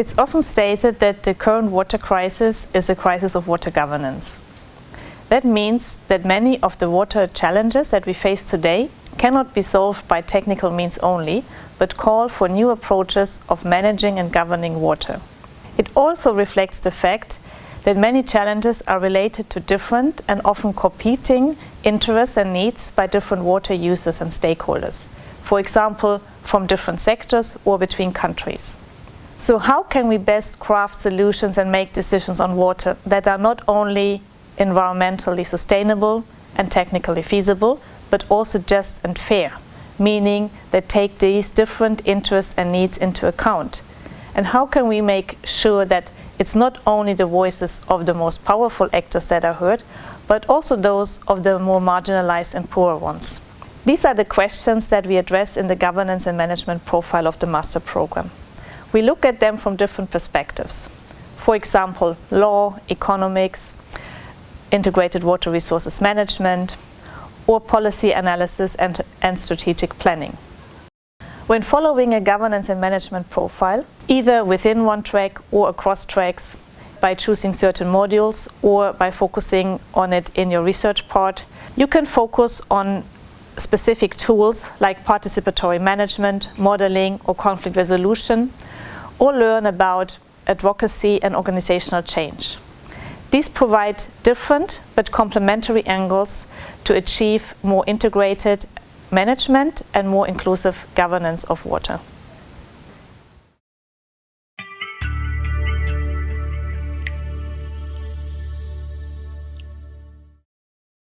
It's often stated that the current water crisis is a crisis of water governance. That means that many of the water challenges that we face today cannot be solved by technical means only, but call for new approaches of managing and governing water. It also reflects the fact that many challenges are related to different and often competing interests and needs by different water users and stakeholders, for example, from different sectors or between countries. So how can we best craft solutions and make decisions on water that are not only environmentally sustainable and technically feasible, but also just and fair, meaning that take these different interests and needs into account? And how can we make sure that it's not only the voices of the most powerful actors that are heard, but also those of the more marginalized and poorer ones. These are the questions that we address in the governance and management profile of the master program. We look at them from different perspectives. For example, law, economics, integrated water resources management, or policy analysis and, and strategic planning. When following a governance and management profile, either within one track or across tracks, by choosing certain modules or by focusing on it in your research part, you can focus on specific tools like participatory management, modeling or conflict resolution, or learn about advocacy and organizational change. These provide different but complementary angles to achieve more integrated management and more inclusive governance of water.